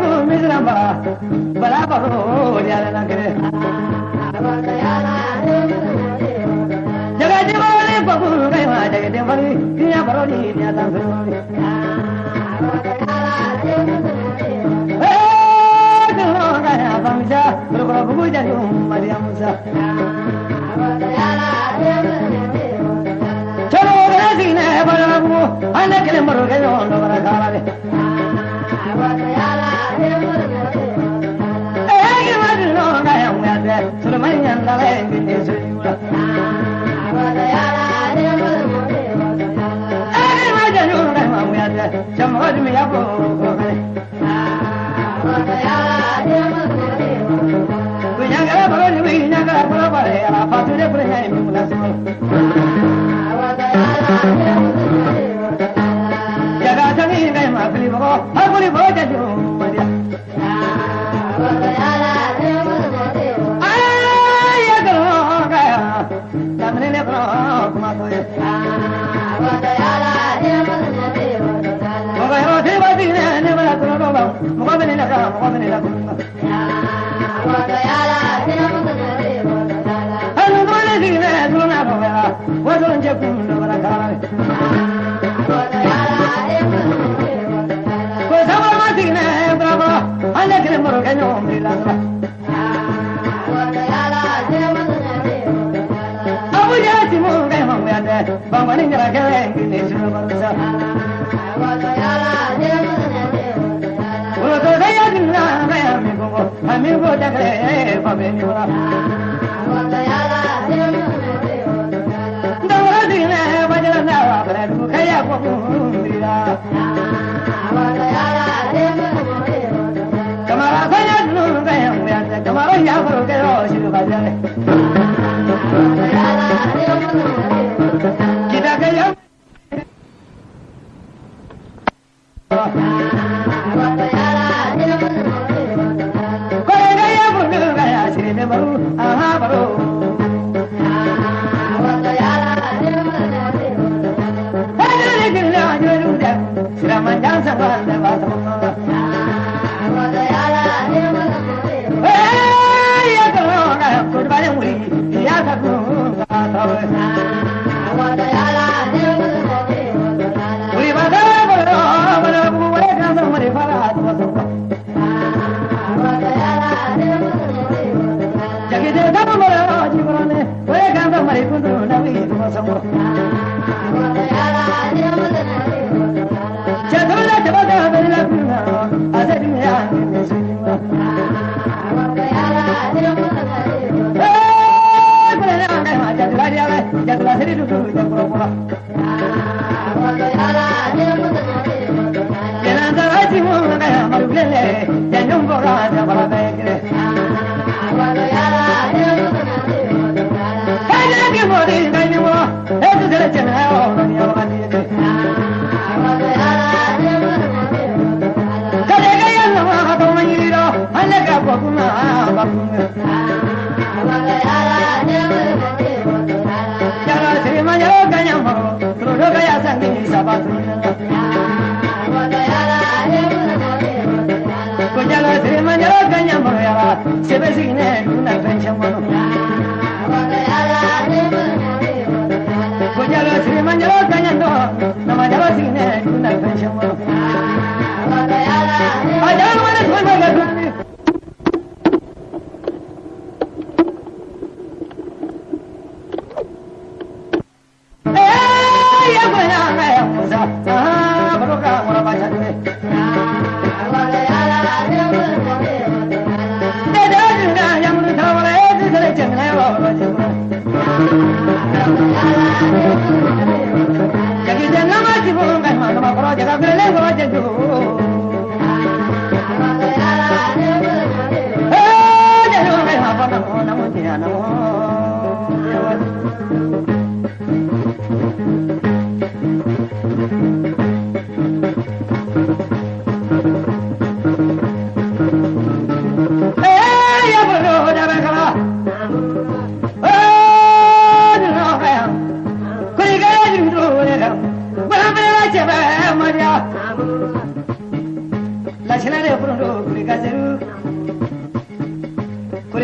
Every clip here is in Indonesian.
பரோ மிஸ்ரமா பலா பரோ ஜாலனா கரே ஜகதே பரோ ஜகதே பரோ ஜகதே பரோ ஜகதே பரோ Thank you. ராஜகுணம் Lord. ဖြစ်နေ 你们俩在一块儿？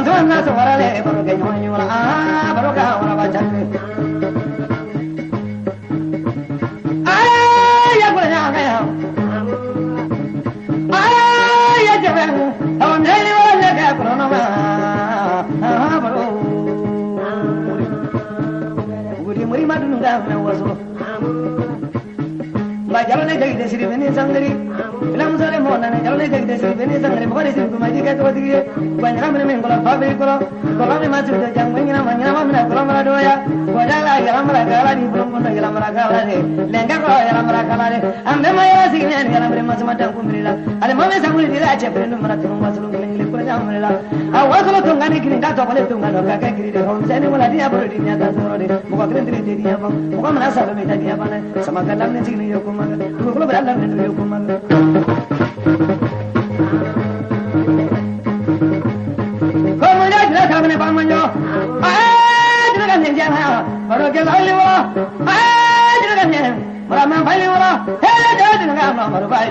Bantu na su farale, baro ke nyoyi wala, baro ka wala ba jalo ne jagi desiri beni sangari. Mo kali siri kumaji ka to dige. Banyara mene men kola fa be kola. Kola ne ma tu de jang mengina manyana ma mena kola mara doya. Ko jala yala mara kala ni bulung kondo yala mara kala ne. Lenga ko yala mara kala ne. Ambe ma yala sigi ne yala mare ma sama tan kumrila. Ale ma me samuli dira che prendu mara tunu masulu ngile ko jamrila. A wasulu tungani kini ka to kole tungano ka ka kiri de hon sene wala dia boro dinya ta soro de. Mo ko kren dire dia ba. Mo ko mana sa me ta dia ba ne. Sama kalam ne sigi yo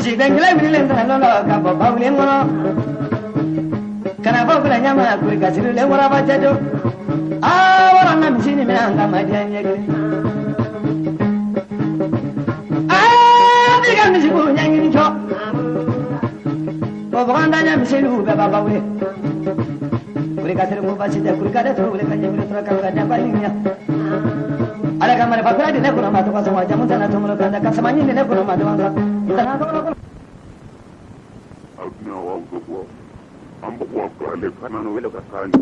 bisigidangila wililen tana lɔlɔ ka bɔ bawulen kɔnɔ kana fɔ fila ɲama kuri ka sirilen waraba jajo aa wara na misi ni mina an ka madiya ɲɛ kelen aa bi ka misi ko ɲɛɲini jɔ o bagan daɲɛ miseliw bɛɛ ba bawulen kuri ka siri ko basi tɛ kuri ka balinya ala kamare pakura dine kuna matu kwa sama jamu tana tumulo kanda kasamanyi dine kuna matu wanga tana tumulo kuna na wangu kwa ambo kwa kale kana no vile kakani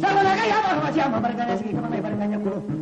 Sama na kaya ba masih ama barkanya sigi kama mai barkanya kulo.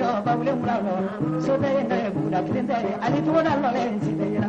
lo baule mulago sotere ndoye buna kidentere ali tugona lole nsiteyera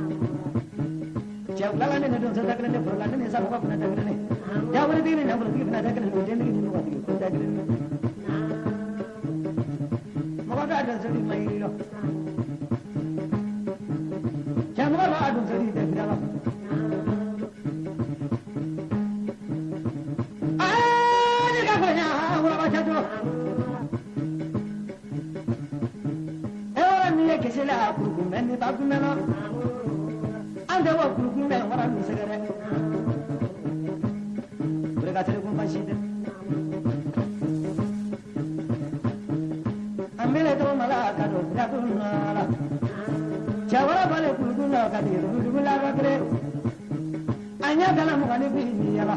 చేపలని దగ్గర దగ్గరనే పొరలాంటి నేను సగపప్పు ఎవరి దిగిన ఎవరి నా దగ్గర నేను దగ్గర wala bale kulukula ka tigɛ kulukula ka kire a ɲɛ dala yala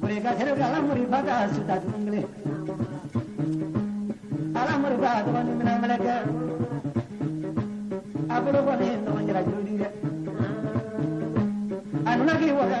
kore ka kere ka muri ba ka suta tun muri ba tɔgɔ mina mɛlɛkɛ a bolo kɔni ye nɔgɔ jira k'i waga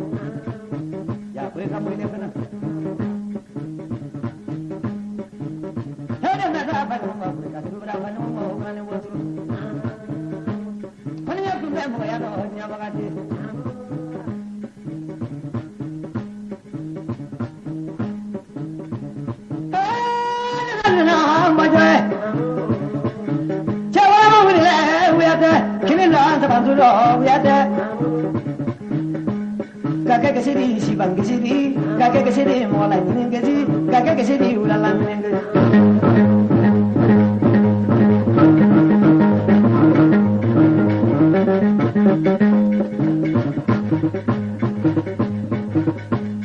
akwai akwai ne kana hada na da ba si bang ke sini, kakek ke sini mau lanjut ke sini, kakek ke sini ulah lanjut.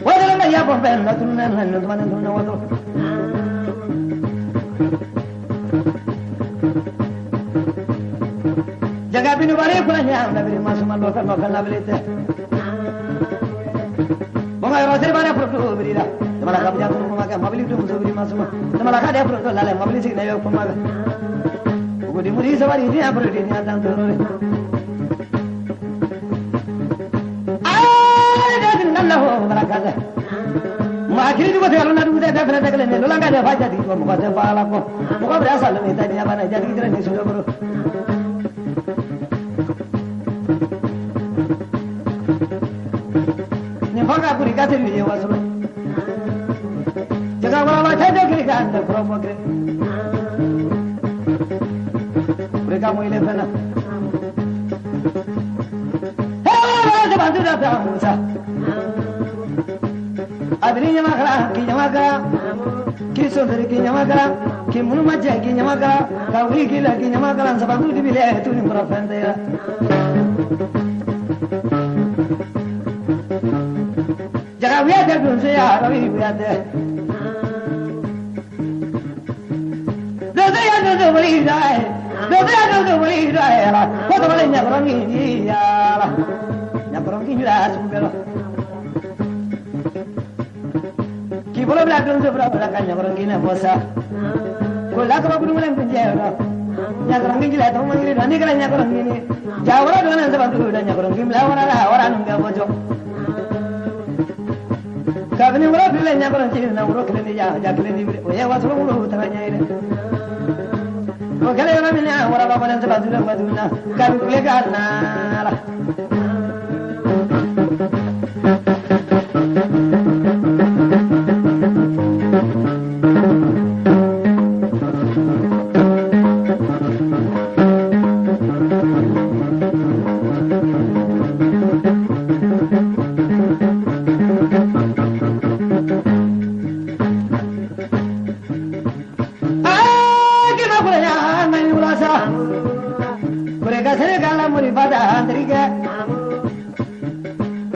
Wadah lama ya pempen, nak turun dan lain teman turun wadah. Jaga binu nak beri masuk malu kan makan nak Bunga yɔrɔ seri bana furu biri la jamana ka bija tunu kuma kɛ mobili tu muso biri masuma jamana ka de furu to lale mobili sigi na yɔ kuma kɛ ugudi muri sabari ya di ni ya tan toro re ay de tin nan la ho baraka da du ko te aluna du de de fere de ka fa jadi ko mo ko ko ya bana jadi promo cre Pregamo ile fana Hey de bandu da danza. Abini nyama kala ki nyama kala ki sondari ki nyama kala ki munu majja ki nyama kala ka wi ki la ki sabandu di bile tu ni mura fende ya Jaga wiya de dunse ya rawi wiya de do do ya do do wali dai do do ya do do wali dai la ko to wali nya ro ni ya la nya ro ni la su belo ki bolo bla dun se bra bra ka nya ro ni. na bosa ko la ko bu mulen kun je ro nya ro ni la to mo ni ni kala nya ro ni ja wala da nya kabini ci na wuro kile ni ja ja kile ni o ye wasu wuro ta nya ire o Kale yɔrɔ min na.